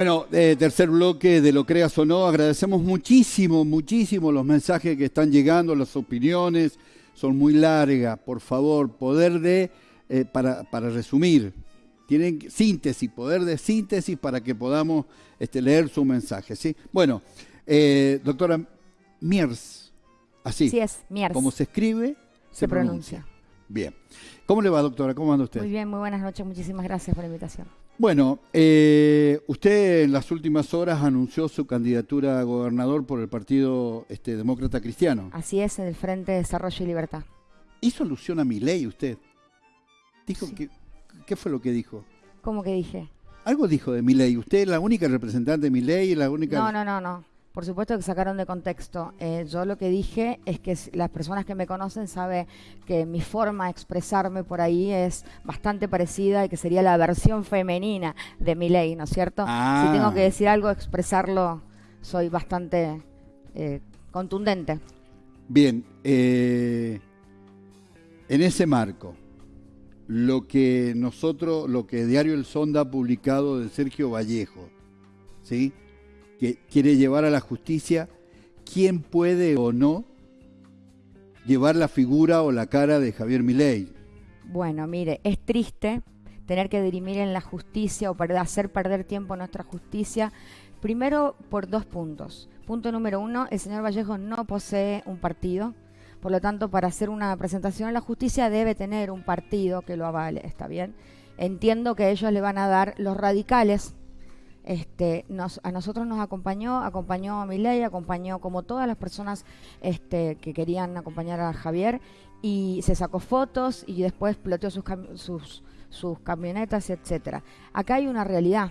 Bueno, eh, tercer bloque de Lo Creas o No. Agradecemos muchísimo, muchísimo los mensajes que están llegando, las opiniones. Son muy largas. Por favor, poder de, eh, para, para resumir, tienen síntesis, poder de síntesis para que podamos este, leer su mensaje. ¿sí? Bueno, eh, doctora Miers, así. Sí es, Miers. Como se escribe, se, Se pronuncia. pronuncia. Bien. ¿Cómo le va, doctora? ¿Cómo anda usted? Muy bien, muy buenas noches. Muchísimas gracias por la invitación. Bueno, eh, usted en las últimas horas anunció su candidatura a gobernador por el Partido este, Demócrata Cristiano. Así es, en el Frente de Desarrollo y Libertad. ¿Hizo alusión a mi ley usted? Dijo Sí. que, ¿Qué fue lo que dijo? ¿Cómo que dije? Algo dijo de mi ley. Usted es la única representante de mi ley, la única... No, no, no, no. Por supuesto que sacaron de contexto. Eh, yo lo que dije es que las personas que me conocen saben que mi forma de expresarme por ahí es bastante parecida y que sería la versión femenina de mi ley, ¿no es cierto? Ah. Si tengo que decir algo, expresarlo, soy bastante eh, contundente. Bien, eh, en ese marco, lo que nosotros, lo que Diario El Sonda ha publicado de Sergio Vallejo, ¿sí? Que quiere llevar a la justicia, ¿quién puede o no llevar la figura o la cara de Javier Milei? Bueno, mire, es triste tener que dirimir en la justicia o hacer perder tiempo nuestra justicia, primero por dos puntos. Punto número uno, el señor Vallejo no posee un partido, por lo tanto, para hacer una presentación a la justicia debe tener un partido que lo avale, ¿está bien? Entiendo que ellos le van a dar los radicales. Este, nos, a nosotros nos acompañó, acompañó a Milei, acompañó como todas las personas este, que querían acompañar a Javier y se sacó fotos y después exploteó sus, sus, sus camionetas, etcétera. Acá hay una realidad.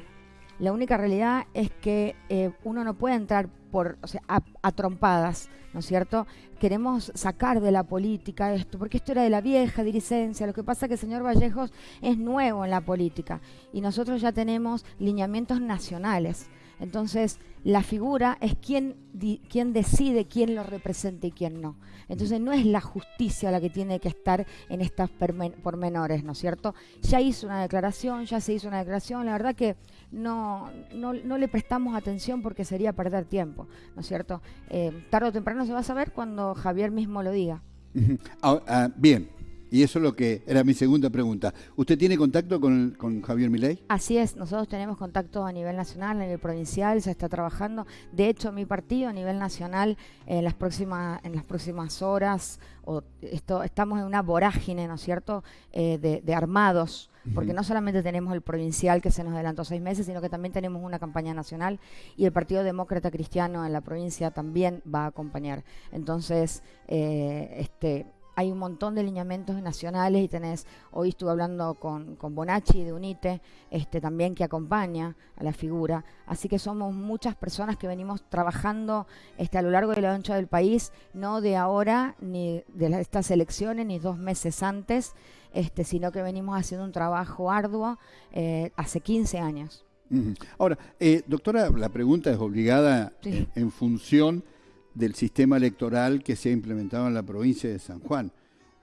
La única realidad es que eh, uno no puede entrar por, o sea, a, trompadas, ¿no es cierto? Queremos sacar de la política esto, porque esto era de la vieja dirigencia. Lo que pasa es que el señor Vallejos es nuevo en la política y nosotros ya tenemos lineamientos nacionales. Entonces, la figura es quien, di- quien decide quién lo representa y quién no. Entonces, no es la justicia la que tiene que estar en estas pormenores, ¿no es cierto? Ya hizo una declaración, ya se hizo una declaración. La verdad que no, no, no le prestamos atención porque sería perder tiempo, ¿no es cierto? Eh, tarde o temprano se va a saber cuando Javier mismo lo diga. Ah, ah, bien, y eso es lo que era mi segunda pregunta. ¿Usted tiene contacto con, con Javier Milei? Así es, nosotros tenemos contacto a nivel nacional, a nivel provincial, se está trabajando. De hecho, mi partido a nivel nacional en las próximas en las próximas horas o esto estamos en una vorágine, ¿no es cierto?, Eh, de, de armados, porque no solamente tenemos el provincial que se nos adelantó seis meses, sino que también tenemos una campaña nacional y el Partido Demócrata Cristiano en la provincia también va a acompañar. Entonces, eh, este hay un montón de lineamientos nacionales y tenés, hoy estuve hablando con, con Bonacci de UNITE, este, también que acompaña a la figura. Así que somos muchas personas que venimos trabajando este, a lo largo de la ancha del país, no de ahora ni de estas elecciones, ni dos meses antes, este, sino que venimos haciendo un trabajo arduo eh, hace 15 años. Ahora, eh, doctora, la pregunta es obligada Sí. en, en función del sistema electoral que se ha implementado en la provincia de San Juan.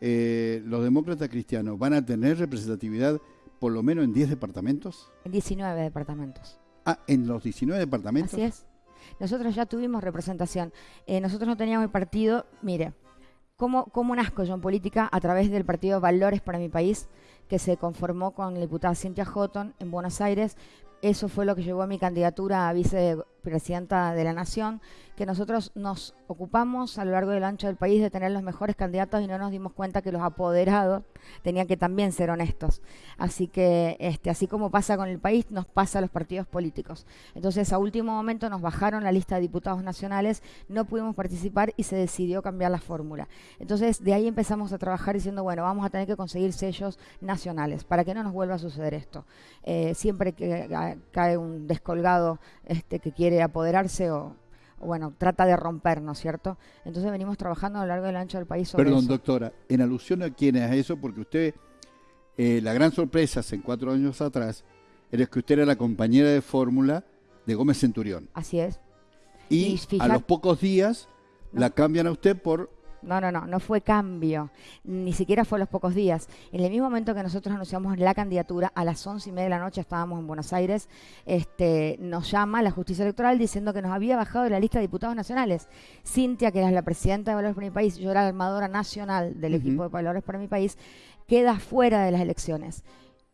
Eh, ¿Los demócratas cristianos van a tener representatividad por lo menos en 10 departamentos? En 19 departamentos. Ah, en los 19 departamentos. Así es. Nosotros ya tuvimos representación. Eh, nosotros no teníamos el partido, mire, ¿cómo, ¿cómo nazco yo en política? A través del partido Valores para mi país, que se conformó con la diputada Cintia Houghton en Buenos Aires. Eso fue lo que llevó a mi candidatura a vicepresidenta de la Nación, que nosotros nos ocupamos a lo largo del ancho del país de tener los mejores candidatos y no nos dimos cuenta que los apoderados tenían que también ser honestos. Así que, este, así como pasa con el país, nos pasa a los partidos políticos. Entonces, a último momento nos bajaron la lista de diputados nacionales, no pudimos participar y se decidió cambiar la fórmula. Entonces, de ahí empezamos a trabajar diciendo, bueno, vamos a tener que conseguir sellos nacionales para que no nos vuelva a suceder esto. Eh, siempre que ca- cae un descolgado este, que quiere apoderarse o, o, bueno, trata de romper, ¿no es cierto? Entonces venimos trabajando a lo largo del ancho del país sobre Perdón, eso. doctora, en alusión a quién es eso, porque usted, eh, la gran sorpresa hace cuatro años atrás, era que usted era la compañera de fórmula de Gómez Centurión. Así es. Y, Y a los pocos días No. la cambian a usted por no, no, no, no fue cambio, ni siquiera fue a los pocos días. En el mismo momento que nosotros anunciamos la candidatura, a las once y media de la noche estábamos en Buenos Aires, este, nos llama la justicia electoral diciendo que nos había bajado de la lista de diputados nacionales. Cintia, que era la presidenta de Valores para mi país, yo era la armadora nacional del equipo de Valores para mi país, queda fuera de las elecciones.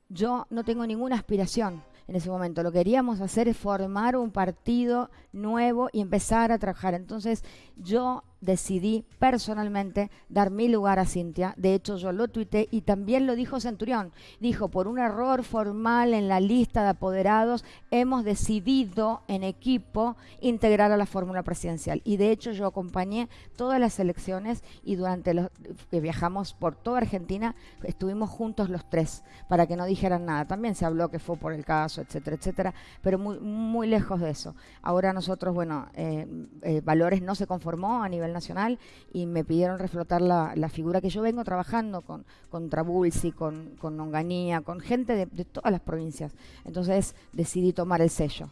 Yo no tengo ninguna aspiración en ese momento. Lo que queríamos hacer es formar un partido nuevo y empezar a trabajar. Entonces yo decidí personalmente dar mi lugar a Cintia. De hecho, yo lo tuité y también lo dijo Centurión. Dijo, por un error formal en la lista de apoderados, hemos decidido en equipo integrar a la fórmula presidencial. Y de hecho, yo acompañé todas las elecciones y durante los que viajamos por toda Argentina, estuvimos juntos los tres para que no dijeran nada. También se habló que fue por el caso, etcétera, etcétera, pero muy, muy lejos de eso. Ahora nosotros, bueno, eh, eh, Valores no se conformó a nivel nacional y me pidieron reflotar la, figura que yo vengo trabajando con, con Trabulsi, con, con Onganía, con gente de, todas las provincias. Entonces decidí tomar el sello.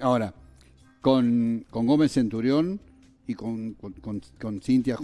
Ahora, con, con Gómez Centurión y con, con, Cintia,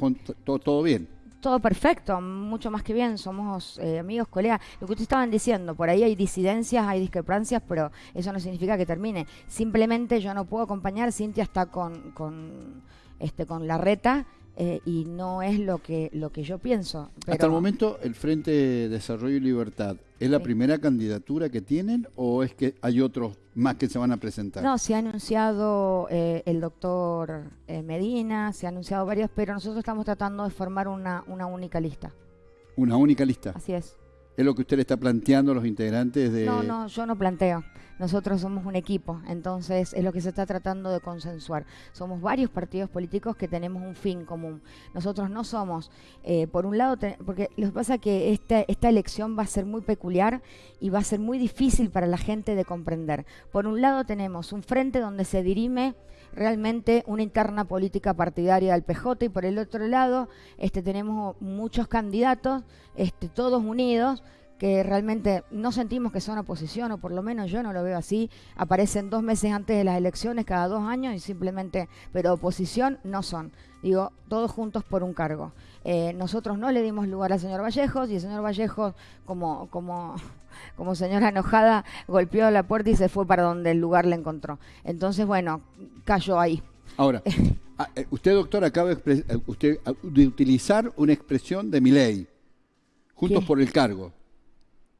todo, todo bien todo perfecto, mucho más que bien, somos eh, amigos, colegas. Lo que ustedes estaban diciendo, por ahí hay disidencias, hay discrepancias, pero eso no significa que termine. Simplemente yo no puedo acompañar, Cintia está con, con este, con la reta eh, y no es lo que, lo que yo pienso. Hasta el momento, el Frente de Desarrollo y Libertad, ¿es la primera candidatura que tienen o es que hay otros más que se van a presentar? No, se ha anunciado eh, el doctor eh, Medina, se ha anunciado varios, pero nosotros estamos tratando de formar una, una única lista. ¿Una única lista? Así es. ¿Es lo que usted le está planteando a los integrantes de...? No, no, yo no planteo. Nosotros somos un equipo, entonces es lo que se está tratando de consensuar. Somos varios partidos políticos que tenemos un fin común. Nosotros no somos, eh, por un lado, porque lo que pasa es que esta, esta elección va a ser muy peculiar y va a ser muy difícil para la gente de comprender. Por un lado tenemos un frente donde se dirime realmente una interna política partidaria del PJ y por el otro lado este, tenemos muchos candidatos, este, todos unidos, que realmente no sentimos que son oposición, o por lo menos yo no lo veo así, aparecen dos meses antes de las elecciones, cada dos años, y simplemente, pero oposición no son. Digo, todos juntos por un cargo. Eh, nosotros no le dimos lugar al señor Vallejos, y el señor Vallejos, como, como, como señora enojada, golpeó la puerta y se fue para donde el lugar le encontró. Entonces, bueno, cayó ahí. Ahora, ah, eh, usted, doctor, acaba de, eh, usted, de utilizar una expresión de mi ley, juntos por el cargo.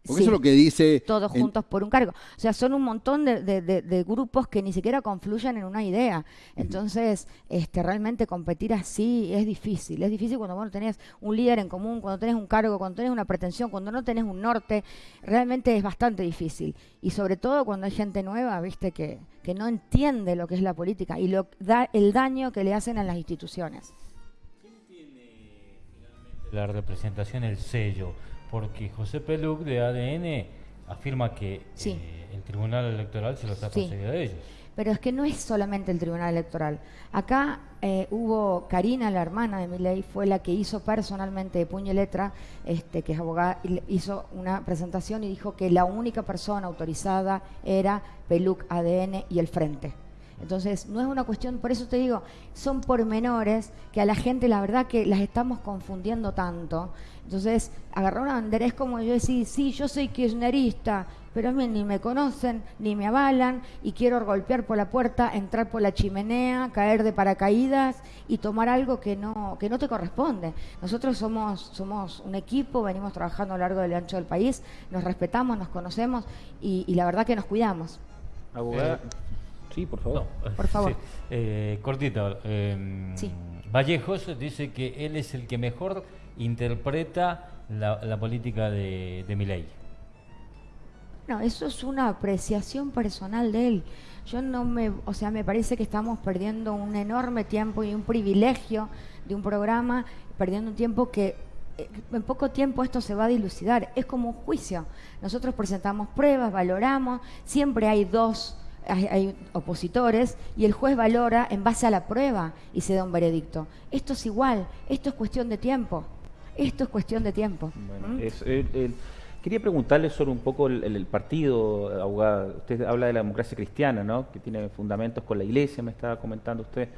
Porque eso es lo que dice... Todos juntos por un cargo. O sea, son un montón de, grupos que ni siquiera confluyen en una idea. Entonces, este, realmente competir así es difícil. Es difícil cuando vos no tenés un líder en común, cuando tenés un cargo, cuando tenés una pretensión, cuando no tenés un norte. Realmente es bastante difícil. Y sobre todo cuando hay gente nueva, viste, que, que no entiende lo que es la política y lo, da, el daño que le hacen a las instituciones. ¿Quién tiene finalmente la representación, el sello? Porque José Peluc de ADN afirma que eh, el Tribunal Electoral se lo está concediendo a ellos. Pero es que no es solamente el Tribunal Electoral. Acá eh, hubo Karina, la hermana de Miley, fue la que hizo personalmente de puño y letra, este, que es abogada, hizo una presentación y dijo que la única persona autorizada era Peluc, ADN y el Frente. Entonces, no es una cuestión, por eso te digo, son pormenores que a la gente la verdad que las estamos confundiendo tanto. Entonces, agarrar una bandera es como yo decir, sí, yo soy kirchnerista, pero a mí ni me conocen, ni me avalan, y quiero golpear por la puerta, entrar por la chimenea, caer de paracaídas y tomar algo que no, que no te corresponde. Nosotros somos, somos un equipo, venimos trabajando a lo largo del ancho del país, nos respetamos, nos conocemos y, la verdad que nos cuidamos. Abogada, Sí, por favor. por favor. Eh, cortito. Em, Vallejos dice que él es el que mejor interpreta la, política de, de Milei. No, eso es una apreciación personal de él. Yo no me, o sea, me parece que estamos perdiendo un enorme tiempo y un privilegio de un programa, perdiendo un tiempo que eh, en poco tiempo esto se va a dilucidar. Es como un juicio. Nosotros presentamos pruebas, valoramos, siempre hay dos hay, opositores y el juez valora en base a la prueba y se da un veredicto. Esto es igual, esto es cuestión de tiempo. Esto es cuestión de tiempo. ¿Mm? quería preguntarle sobre un poco el, partido, abogada. Usted habla de la democracia cristiana, ¿no? que tiene fundamentos con la iglesia, me estaba comentando usted.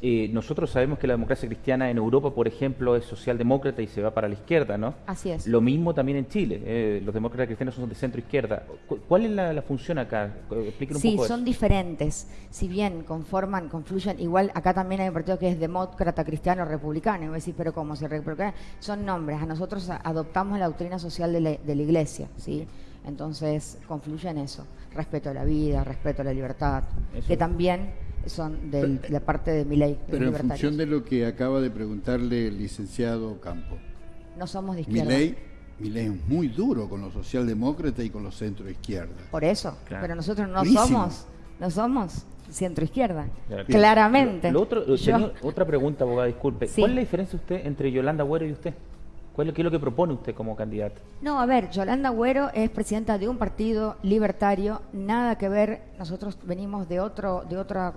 Eh, nosotros sabemos que la democracia cristiana en Europa, por ejemplo, es socialdemócrata y se va para la izquierda, ¿no? Así es. Lo mismo también en Chile. Eh, los demócratas cristianos son de centro izquierda. ¿Cuál es la, función acá? Explíquenos un poco. Sí, son diferentes. Si bien conforman, confluyen, igual acá también hay un partido que es demócrata cristiano republicano. Y voy a decir, pero ¿cómo se Son nombres. A nosotros adoptamos la doctrina social de la, de la iglesia, ¿sí? Entonces confluye en eso. Respeto a la vida, respeto a la libertad. Que también son de la parte de mi ley. Pero en función de lo que acaba de preguntarle el licenciado Campo. No somos de izquierda. Mi ley, es muy duro con los socialdemócratas y con los centro izquierda. Por eso, pero nosotros no somos, no somos centro izquierda, claramente. otra pregunta, abogada, disculpe. ¿Cuál es la diferencia usted entre Yolanda Güero y usted? ¿Qué es lo que propone usted como candidata? No, a ver, Yolanda Güero es presidenta de un partido libertario, nada que ver, nosotros venimos de, otro, de otra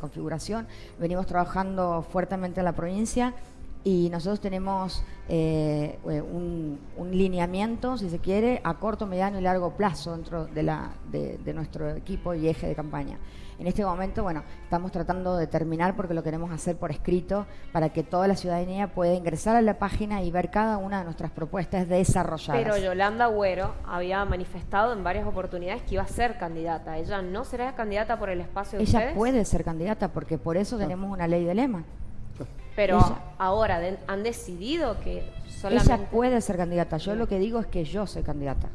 configuración, venimos trabajando fuertemente en la provincia y nosotros tenemos eh, un, lineamiento, si se quiere, a corto, mediano y largo plazo dentro de, la, de nuestro equipo y eje de campaña. En este momento, bueno, estamos tratando de terminar porque lo queremos hacer por escrito para que toda la ciudadanía pueda ingresar a la página y ver cada una de nuestras propuestas desarrolladas. Pero Yolanda Agüero había manifestado en varias oportunidades que iba a ser candidata. ¿Ella no será candidata por el espacio de Ella puede ser candidata porque por eso tenemos una ley de lema. Pero ahora han decidido que solamente... Ella puede ser candidata. Yo lo que digo es que yo soy candidata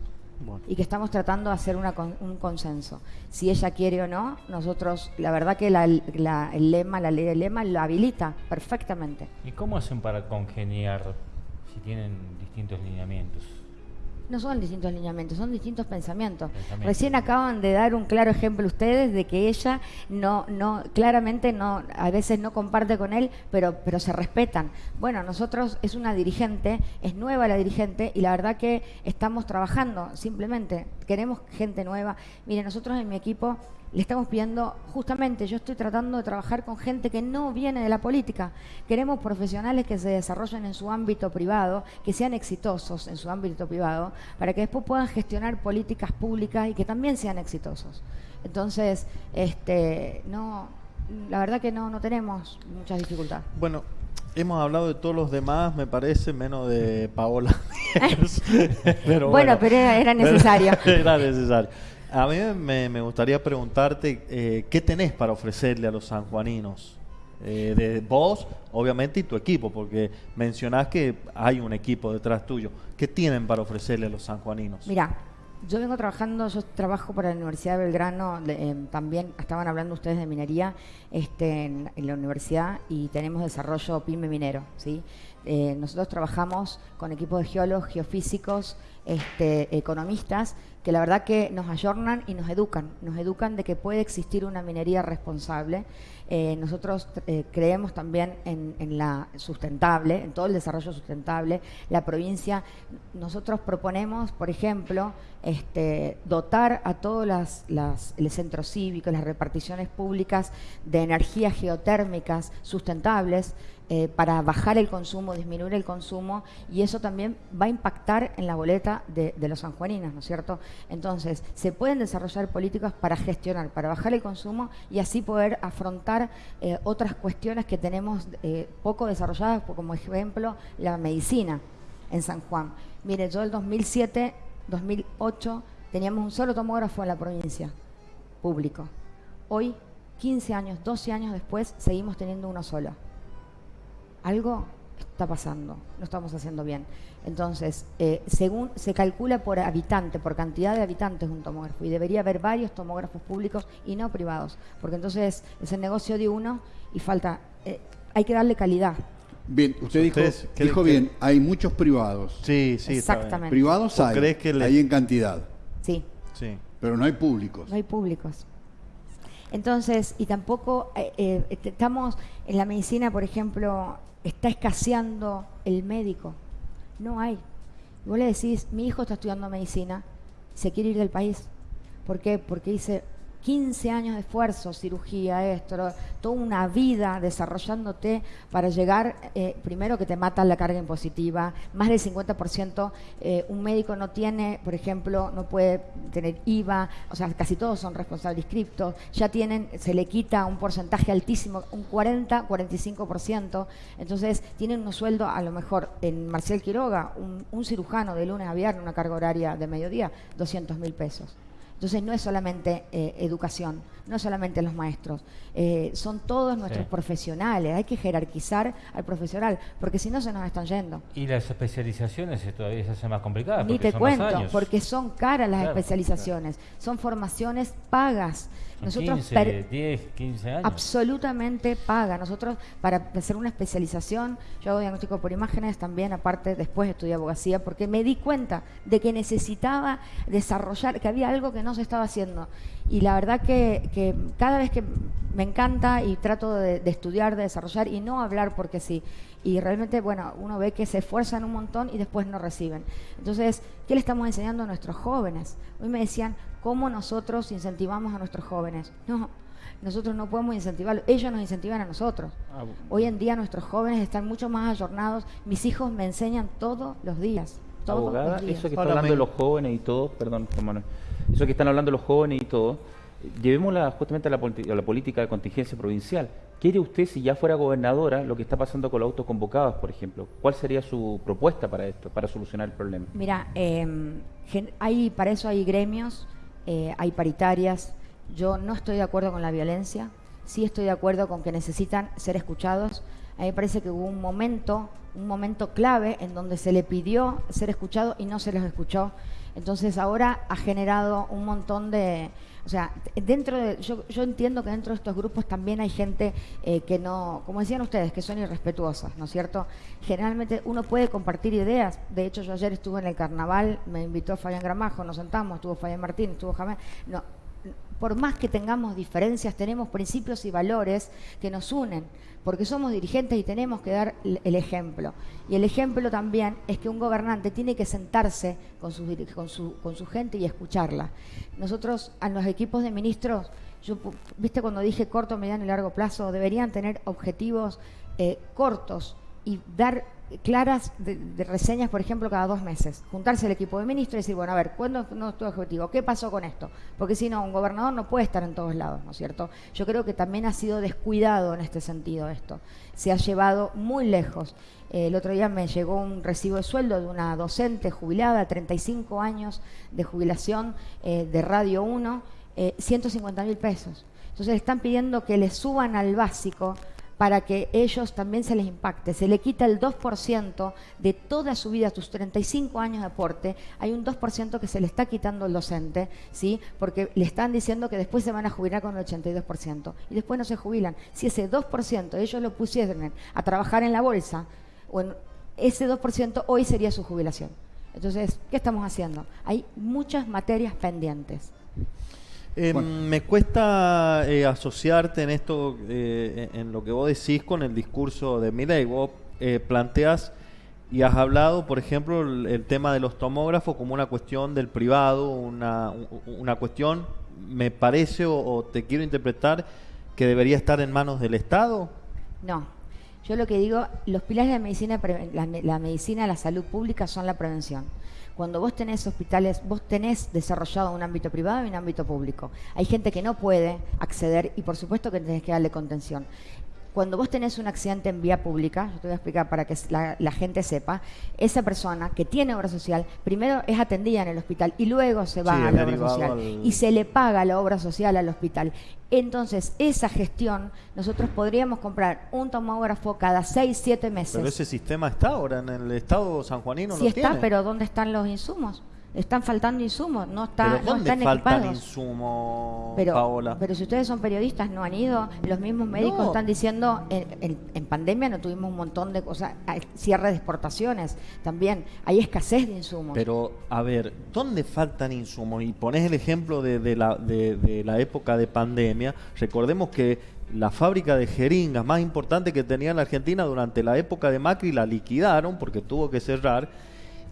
y que estamos tratando de hacer un consenso. Si ella quiere o no, nosotros, la verdad que el lema, la ley del lema lo habilita perfectamente. ¿Y cómo hacen para congeniar si tienen distintos lineamientos? No son distintos lineamientos, son distintos pensamientos. Recién acaban de dar un claro ejemplo ustedes de que ella no, no, claramente no, a veces no comparte con él, pero, pero se respetan. Bueno, nosotros es una dirigente, es nueva la dirigente y la verdad que estamos trabajando, simplemente queremos gente nueva. Mire, nosotros en mi equipo le estamos pidiendo, justamente yo estoy tratando de trabajar con gente que no viene de la política. Queremos profesionales que se desarrollen en su ámbito privado, que sean exitosos en su ámbito privado, para que después puedan gestionar políticas públicas y que también sean exitosos. Entonces, este, no, la verdad que no, no tenemos muchas dificultades. Bueno, hemos hablado de todos los demás, me parece, menos de Paola. pero bueno, pero era necesario. era necesario. A mí me, gustaría preguntarte eh, qué tenés para ofrecerle a los sanjuaninos. Eh, de vos, obviamente, y tu equipo, porque mencionás que hay un equipo detrás tuyo. ¿Qué tienen para ofrecerle a los sanjuaninos? Mira, yo vengo trabajando, yo trabajo para la Universidad de Belgrano, eh, también estaban hablando ustedes de minería este, en, la universidad y tenemos desarrollo PYME minero. ¿sí? nosotros trabajamos con equipos de geólogos, geofísicos, este, economistas que la verdad que nos ayornan y nos educan, nos educan de que puede existir una minería responsable. Eh, nosotros eh, creemos también en, la sustentable, en todo el desarrollo sustentable. La provincia, nosotros proponemos, por ejemplo, este, dotar a todos las, las, el centro cívico, las reparticiones públicas de energías geotérmicas sustentables, eh, para bajar el consumo, disminuir el consumo, y eso también va a impactar en la boleta de, los sanjuaninos, ¿no es cierto? Entonces, se pueden desarrollar políticas para gestionar, para bajar el consumo y así poder afrontar eh, otras cuestiones que tenemos eh, poco desarrolladas, como ejemplo la medicina en San Juan. Mire, yo el 2007, 2008, teníamos un solo tomógrafo en la provincia, público. Hoy, 15 años, 12 años después, seguimos teniendo uno solo algo está pasando, no estamos haciendo bien. Entonces, eh, según se calcula por habitante, por cantidad de habitantes un tomógrafo, y debería haber varios tomógrafos públicos y no privados, porque entonces es el negocio de uno y falta, eh, hay que darle calidad. Bien, usted dijo, dijo bien, hay muchos privados. Sí, sí, exactamente. Privados hay, crees que hay en cantidad. Sí. Sí. Pero no hay públicos. No hay públicos. Entonces, y tampoco eh, estamos en la medicina, por ejemplo, está escaseando el médico. No hay. Y vos le decís, mi hijo está estudiando medicina, se quiere ir del país. ¿Por qué? Porque dice, 15 años de esfuerzo, cirugía, esto, toda una vida desarrollándote para llegar, eh, primero que te mata la carga impositiva, más del 50% eh, un médico no tiene, por ejemplo, no puede tener IVA, o sea, casi todos son responsables inscriptos, ya tienen, se le quita un porcentaje altísimo, un 40, 45%, entonces tienen un sueldo a lo mejor en Marcial Quiroga, un, un cirujano de lunes a viernes, una carga horaria de mediodía, 200 mil pesos. Entonces no es solamente eh, educación, no es solamente los maestros, eh, son todos nuestros profesionales, hay que jerarquizar al profesional, porque si no se nos están yendo. Y las especializaciones todavía se hacen más complicadas. Ni te cuento, porque son caras las especializaciones, son formaciones pagas. Nosotros 15, 10, 15 años. Absolutamente paga. Nosotros, para hacer una especialización, yo hago diagnóstico por imágenes, también aparte después estudié abogacía, porque me di cuenta de que necesitaba desarrollar, que había algo que no se estaba haciendo. Y la verdad que, cada vez que me encanta y trato de, de, estudiar, de desarrollar y no hablar porque sí. Y realmente, bueno, uno ve que se esfuerzan un montón y después no reciben. Entonces, ¿qué le estamos enseñando a nuestros jóvenes? Hoy me decían, ¿cómo nosotros incentivamos a nuestros jóvenes? No, nosotros no podemos incentivarlos, ellos nos incentivan a nosotros. Ah, Hoy en día nuestros jóvenes están mucho más ayornados, mis hijos me enseñan todos los días. Todos Abogada, eso que están hablando de los jóvenes y todo, perdón, hermano, eso que están hablando los jóvenes y todo, llevémosla justamente a la, a la política de contingencia provincial. ¿Quiere usted, si ya fuera gobernadora, lo que está pasando con los autos convocados, por ejemplo? ¿Cuál sería su propuesta para esto, para solucionar el problema? Mira, eh, hay, para eso hay gremios, eh, hay paritarias. Yo no estoy de acuerdo con la violencia, sí estoy de acuerdo con que necesitan ser escuchados. A mí me parece que hubo un momento, un momento clave en donde se le pidió ser escuchado y no se los escuchó. Entonces ahora ha generado un montón de, o sea, dentro de, yo, yo entiendo que dentro de estos grupos también hay gente eh, que no, como decían ustedes, que son irrespetuosas, ¿no es cierto? Generalmente uno puede compartir ideas. De hecho, yo ayer estuve en el carnaval, me invitó Fabián Gramajo, nos sentamos, estuvo Fabián Martín, estuvo Jamés. No, por más que tengamos diferencias, tenemos principios y valores que nos unen, porque somos dirigentes y tenemos que dar el ejemplo. Y el ejemplo también es que un gobernante tiene que sentarse con su, con su, con su gente y escucharla. Nosotros, a los equipos de ministros, yo, viste cuando dije corto, mediano y largo plazo, deberían tener objetivos eh, cortos y dar claras de, reseñas, por ejemplo, cada dos meses. Juntarse el equipo de ministros y decir, bueno, a ver, ¿cuándo es tu objetivo? ¿Qué pasó con esto? Porque si no, un gobernador no puede estar en todos lados, ¿no es cierto? Yo creo que también ha sido descuidado en este sentido esto. Se ha llevado muy lejos. el otro día me llegó un recibo de sueldo de una docente jubilada, 35 años de jubilación eh, de Radio 1, 150 mil pesos. Entonces están pidiendo que le suban al básico para que ellos también se les impacte. Se le quita el 2% de toda su vida, sus 35 años de aporte, hay un 2% que se le está quitando al docente, ¿sí? porque le están diciendo que después se van a jubilar con el 82%, y después no se jubilan. Si ese 2% ellos lo pusieran a trabajar en la bolsa, bueno, ese 2% hoy sería su jubilación. Entonces, ¿qué estamos haciendo? Hay muchas materias pendientes. Eh, me cuesta eh, asociarte en esto, eh, en lo que vos decís con el discurso de Milei. Vos planteas y has hablado, por ejemplo, el, tema de los tomógrafos como una cuestión del privado, una, una cuestión, me parece o, te quiero interpretar, que debería estar en manos del Estado. No, yo lo que digo, los pilares de la medicina, la, la medicina, la salud pública son la prevención. Cuando vos tenés hospitales, vos tenés desarrollado un ámbito privado y un ámbito público. Hay gente que no puede acceder y por supuesto que tenés que darle contención cuando vos tenés un accidente en vía pública, yo te voy a explicar para que la, gente sepa, esa persona que tiene obra social, primero es atendida en el hospital y luego se va a la obra social y se le paga la obra social al hospital. Entonces, esa gestión, nosotros podríamos comprar un tomógrafo cada seis, siete meses. Pero ese sistema está ahora en el estado sanjuanino. Sí está, pero ¿dónde están los insumos? Están faltando insumos, no, está, ¿Pero no están faltan insumos, pero, Paola? Pero si ustedes son periodistas, no han ido, los mismos médicos están diciendo, en, en, pandemia no tuvimos un montón de cosas, cierre de exportaciones también, hay escasez de insumos. Pero, a ver, ¿dónde faltan insumos? Y pones el ejemplo de, de la, de, de la época de pandemia, recordemos que la fábrica de jeringas más importante que tenía la Argentina durante la época de Macri la liquidaron porque tuvo que cerrar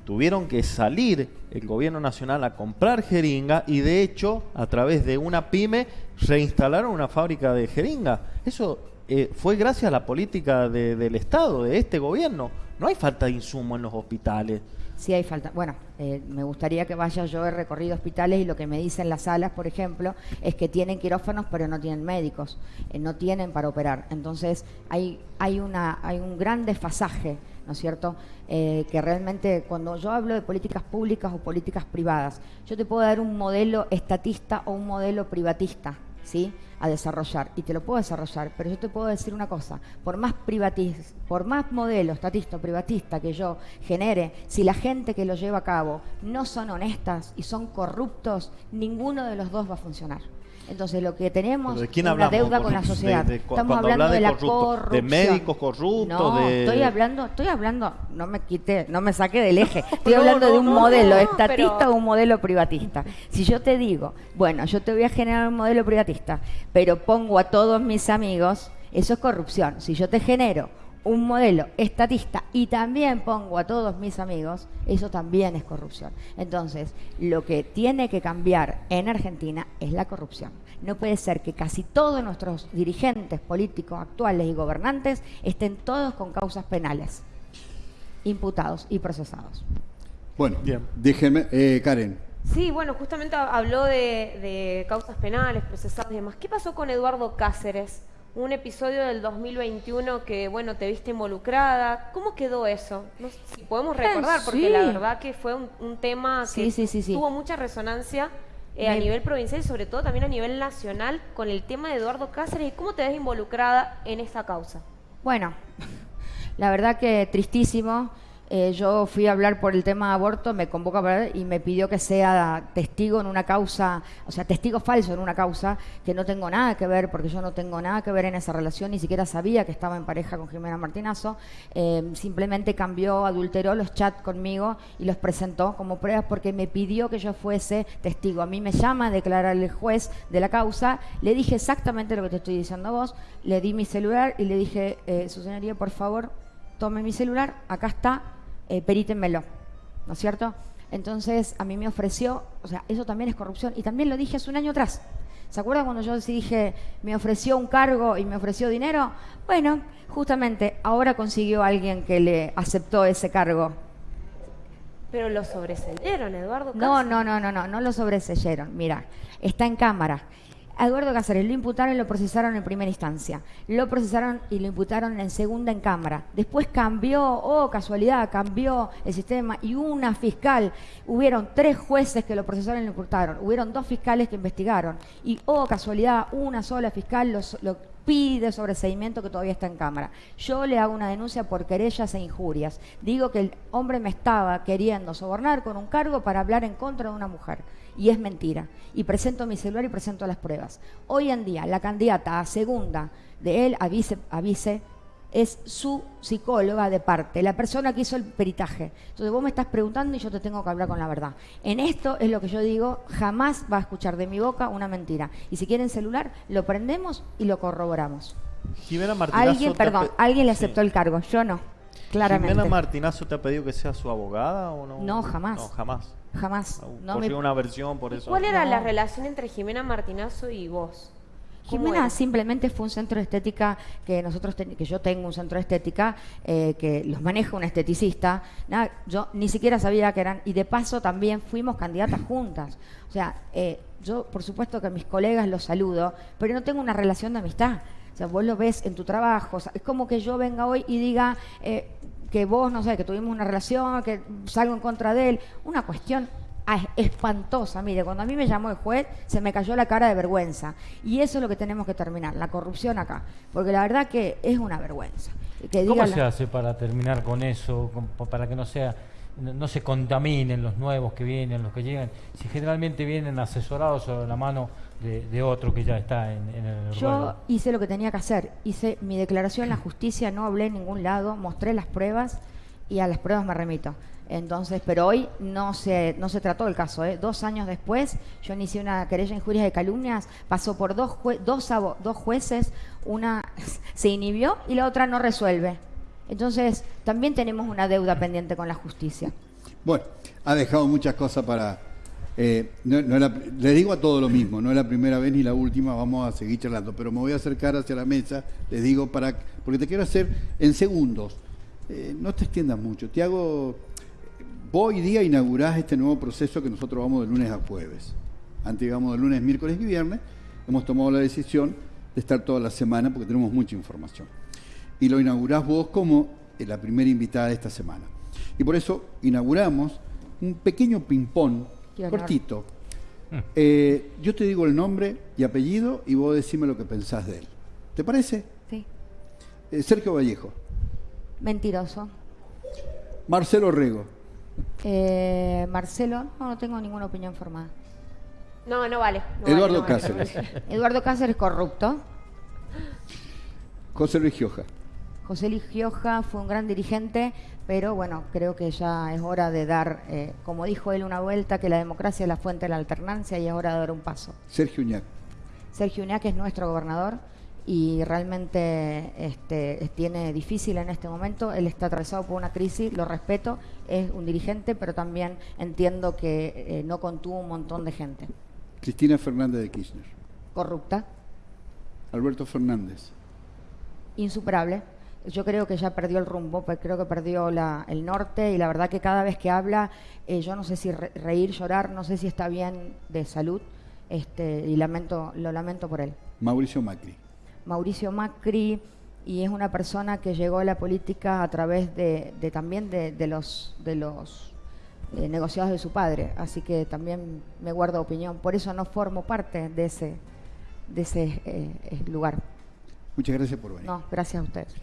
tuvieron que salir el gobierno nacional a comprar jeringa y de hecho a través de una pyme reinstalaron una fábrica de jeringa. Eso eh, fue gracias a la política del Estado, de este gobierno. No hay falta de insumo en los hospitales. Sí hay falta. Bueno, eh, me gustaría que vaya yo he recorrido hospitales y lo que me dicen las salas, por ejemplo, es que tienen quirófanos pero no tienen médicos, eh, no tienen para operar. Entonces hay, hay, una, hay un gran desfasaje, ¿no es cierto? Eh, que realmente cuando yo hablo de políticas públicas o políticas privadas, yo te puedo dar un modelo estatista o un modelo privatista. ¿sí? a desarrollar y te lo puedo desarrollar, pero yo te puedo decir una cosa, por más privatis, por más modelo estatista o privatista que yo genere, si la gente que lo lleva a cabo no son honestas y son corruptos, ninguno de los dos va a funcionar. Entonces lo que tenemos es una deuda con la sociedad. Estamos hablando de, la corrupción. De médicos corruptos. No, estoy hablando, estoy hablando, no me quite, no me saque del eje. Estoy hablando de un modelo estatista o un modelo privatista. Si yo te digo, bueno, yo te voy a generar un modelo privatista, pero pongo a todos mis amigos, eso es corrupción. Si yo te genero un modelo estatista y también pongo a todos mis amigos, eso también es corrupción. Entonces, lo que tiene que cambiar en Argentina es la corrupción. No puede ser que casi todos nuestros dirigentes políticos actuales y gobernantes estén todos con causas penales, imputados y procesados. Bueno, Bien. déjenme, eh, Karen. Sí, bueno, justamente habló de, de causas penales, procesados y demás. ¿Qué pasó con Eduardo Cáceres? Un episodio del 2021 que, bueno, te viste involucrada. ¿Cómo quedó eso? No sé si podemos recordar, porque la verdad que fue un, tema que tuvo mucha resonancia eh, a nivel provincial y sobre todo también a nivel nacional con el tema de Eduardo Cáceres. ¿Y cómo te ves involucrada en esa causa? Bueno, la verdad que tristísimo. Eh, yo fui a hablar por el tema de aborto, me convoca para y me pidió que sea testigo en una causa, o sea, testigo falso en una causa que no tengo nada que ver, porque yo no tengo nada que ver en esa relación, ni siquiera sabía que estaba en pareja con Jimena Martinazo. Eh, simplemente cambió, adulteró los chats conmigo y los presentó como pruebas porque me pidió que yo fuese testigo. A mí me llama a declarar el juez de la causa, le dije exactamente lo que te estoy diciendo a vos, le di mi celular y le dije, eh, su señoría, por favor, tome mi celular, acá está, eh, perítenmelo, ¿no es cierto? Entonces a mí me ofreció, o sea, eso también es corrupción, y también lo dije hace un año atrás. ¿Se acuerdan cuando yo dije, me ofreció un cargo y me ofreció dinero? Bueno, justamente ahora consiguió alguien que le aceptó ese cargo. Pero lo sobreseyeron, Eduardo. No, no, no, no, no, no lo sobreseyeron. Mira, está en cámara. Eduardo Cáceres lo imputaron y lo procesaron en primera instancia. Lo procesaron y lo imputaron en segunda en Cámara. Después cambió, oh casualidad, cambió el sistema y una fiscal. Hubieron tres jueces que lo procesaron y lo imputaron. Hubieron dos fiscales que investigaron. Y, oh casualidad, una sola fiscal lo pide sobreseimiento que todavía está en Cámara. Yo le hago una denuncia por querellas e injurias. Digo que el hombre me estaba queriendo sobornar con un cargo para hablar en contra de una mujer y es mentira. Y presento mi celular y presento las pruebas. Hoy en día, la candidata a segunda de él, a vice, es su psicóloga de parte, la persona que hizo el peritaje. Entonces vos me estás preguntando y yo te tengo que hablar con la verdad. En esto es lo que yo digo, jamás va a escuchar de mi boca una mentira. Y si quieren celular, lo prendemos y lo corroboramos. Jimena alguien, perdón, alguien le aceptó el cargo, yo no, claramente. ¿Jimena Martinazo te ha pedido que sea su abogada o no? No, jamás. No, jamás. Jamás. No una versión por eso. ¿Cuál era la relación entre Jimena Martinazo y vos? Jimena simplemente fue un centro de estética que nosotros que yo tengo un centro de estética eh, que los maneja un esteticista. Nada, yo ni siquiera sabía que eran y de paso también fuimos candidatas juntas. O sea, eh, yo por supuesto que a mis colegas los saludo, pero no tengo una relación de amistad. O sea, vos lo ves en tu trabajo. es como que yo venga hoy y diga, eh, que vos, no sé, que tuvimos una relación, que salgo en contra de él. Una cuestión espantosa. Mire, cuando a mí me llamó el juez, se me cayó la cara de vergüenza. Y eso es lo que tenemos que terminar, la corrupción acá. Porque la verdad que es una vergüenza. ¿Cómo se hace para terminar con eso, para que no sea no se contaminen los nuevos que vienen, los que llegan, si generalmente vienen asesorados sobre la mano de, otro que ya está en, el Yo hice lo que tenía que hacer, hice mi declaración en la justicia, no hablé en ningún lado, mostré las pruebas y a las pruebas me remito. Entonces, pero hoy no se, no se trató el caso. ¿eh? Dos años después, yo inicié una querella en injurias de calumnias, pasó por dos, dos, dos jueces, una se inhibió y la otra no resuelve. Entonces, también tenemos una deuda pendiente con la justicia. Bueno, ha dejado muchas cosas para... Eh, no, le digo a todo lo mismo, no es la primera vez ni la última, vamos a seguir charlando, pero me voy a acercar hacia la mesa, les digo, para porque te quiero hacer en segundos. Eh, no te extiendas mucho, te hago... Hoy día inaugurás este nuevo proceso que nosotros vamos de lunes a jueves. Antes íbamos de lunes, miércoles y viernes. Hemos tomado la decisión de estar toda la semana porque tenemos mucha información. Y lo inaugurás vos como la primera invitada de esta semana. Y por eso inauguramos un pequeño ping-pong cortito. Hmm. Eh, yo te digo el nombre y apellido y vos decime lo que pensás de él. ¿Te parece? Sí. Eh, Sergio Vallejo. Mentiroso. Marcelo Rego. Eh, Marcelo, no, no tengo ninguna opinión formada. No, no vale. Eduardo Cáceres. Eduardo Cáceres corrupto. José Luis Gioja. José Luis Gioja fue un gran dirigente, pero bueno, creo que ya es hora de dar, eh, como dijo él, una vuelta, que la democracia es la fuente de la alternancia y es hora de dar un paso. Sergio Uñac. Sergio Uñac es nuestro gobernador y realmente este, tiene difícil en este momento. Él está atravesado por una crisis, lo respeto, es un dirigente, pero también entiendo que eh, no contuvo un montón de gente. Cristina Fernández de Kirchner. Corrupta. Alberto Fernández. Insuperable yo creo que ya perdió el rumbo, pues creo que perdió el norte y la verdad que cada vez que habla, eh, yo no sé si reír, llorar, no sé si está bien de salud este, y lamento, lo lamento por él. Mauricio Macri. Mauricio Macri y es una persona que llegó a la política a través de, también de, los, de los eh, negociados de su padre, así que también me guardo opinión, por eso no formo parte de ese, de ese eh, lugar. Muchas gracias por venir. No, gracias a ustedes.